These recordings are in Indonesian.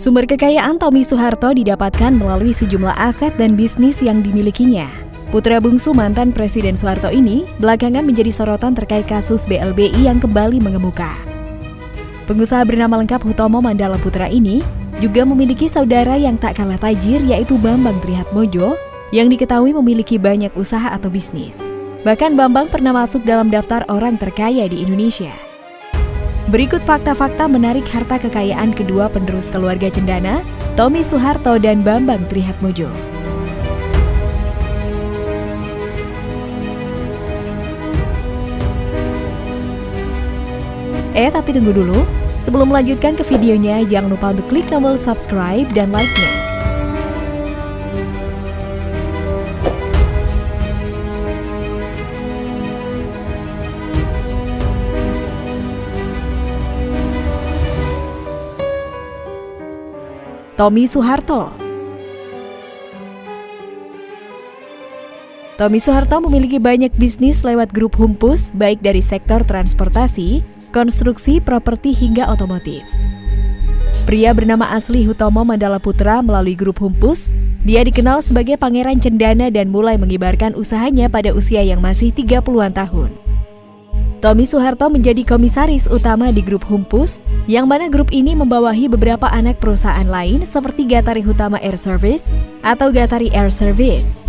Sumber kekayaan Tommy Soeharto didapatkan melalui sejumlah aset dan bisnis yang dimilikinya. Putra bungsu mantan Presiden Soeharto ini belakangan menjadi sorotan terkait kasus BLBI yang kembali mengemuka. Pengusaha bernama lengkap Hutomo Mandala Putra ini juga memiliki saudara yang tak kalah tajir yaitu Bambang Trihatmojo yang diketahui memiliki banyak usaha atau bisnis. Bahkan Bambang pernah masuk dalam daftar orang terkaya di Indonesia. Berikut fakta-fakta menarik harta kekayaan kedua penerus keluarga Cendana, Tommy Soeharto dan Bambang Trihatmojo. Eh, tapi tunggu dulu. Sebelum melanjutkan ke videonya, jangan lupa untuk klik tombol subscribe dan like-nya. Tommy Soeharto. Tommy Soeharto memiliki banyak bisnis lewat grup Humpus, baik dari sektor transportasi, konstruksi, properti hingga otomotif. Pria bernama asli Hutomo Mandala Putra melalui grup Humpus, dia dikenal sebagai pangeran cendana dan mulai mengibarkan usahanya pada usia yang masih 30-an tahun. Tommy Soeharto menjadi komisaris utama di grup Humpus, yang mana grup ini membawahi beberapa anak perusahaan lain seperti Gatari Hutama Air Service atau Gatari Air Service.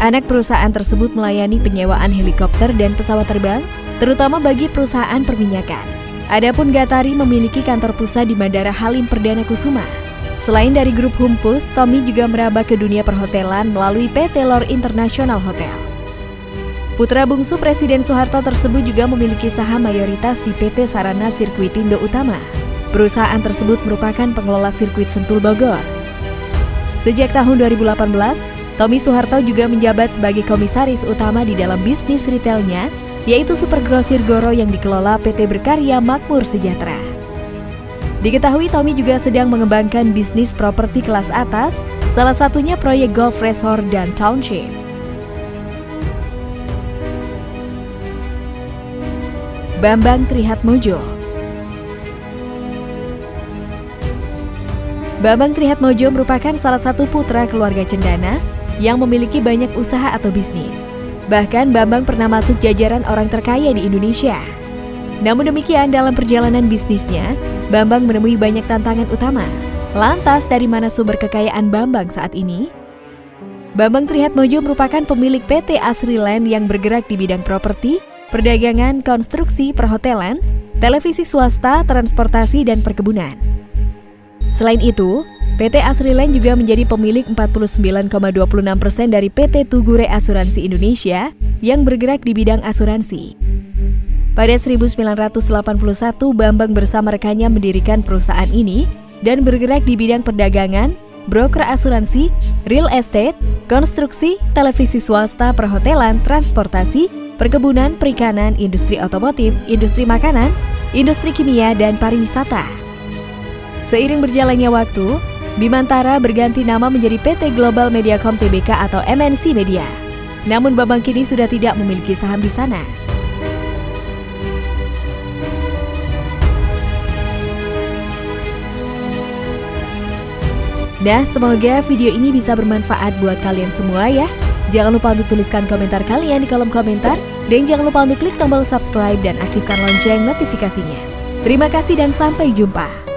Anak perusahaan tersebut melayani penyewaan helikopter dan pesawat terbang, terutama bagi perusahaan perminyakan. Adapun Gatari memiliki kantor pusat di Bandara Halim Perdana Kusuma. Selain dari grup Humpus, Tommy juga meraba ke dunia perhotelan melalui PT Lor International Hotel. Putra bungsu Presiden Soeharto tersebut juga memiliki saham mayoritas di PT Sarana Sirkuitindo Utama. Perusahaan tersebut merupakan pengelola sirkuit Sentul Bogor. Sejak tahun 2018, Tommy Soeharto juga menjabat sebagai komisaris utama di dalam bisnis retailnya, yaitu Super Grosir Goro yang dikelola PT Berkarya Makmur Sejahtera. Diketahui Tommy juga sedang mengembangkan bisnis properti kelas atas, salah satunya proyek golf resort dan township. Bambang Trihatmojo Bambang Trihatmojo merupakan salah satu putra keluarga Cendana yang memiliki banyak usaha atau bisnis. Bahkan Bambang pernah masuk jajaran orang terkaya di Indonesia. Namun demikian dalam perjalanan bisnisnya, Bambang menemui banyak tantangan utama. Lantas dari mana sumber kekayaan Bambang saat ini? Bambang Trihatmojo merupakan pemilik PT Asriland yang bergerak di bidang properti, perdagangan, konstruksi, perhotelan, televisi swasta, transportasi, dan perkebunan. Selain itu, PT Asriland juga menjadi pemilik 49,26 persen dari PT Tugure Asuransi Indonesia yang bergerak di bidang asuransi. Pada 1981, Bambang bersama rekannya mendirikan perusahaan ini dan bergerak di bidang perdagangan, broker asuransi, real estate, konstruksi, televisi swasta, perhotelan, transportasi, perkebunan, perikanan, industri otomotif, industri makanan, industri kimia, dan pariwisata. Seiring berjalannya waktu, Bimantara berganti nama menjadi PT Global Mediacom Tbk atau MNC Media. Namun Bambang kini sudah tidak memiliki saham di sana. Nah, semoga video ini bisa bermanfaat buat kalian semua ya. Jangan lupa untuk tuliskan komentar kalian di kolom komentar dan jangan lupa untuk klik tombol subscribe dan aktifkan lonceng notifikasinya. Terima kasih dan sampai jumpa.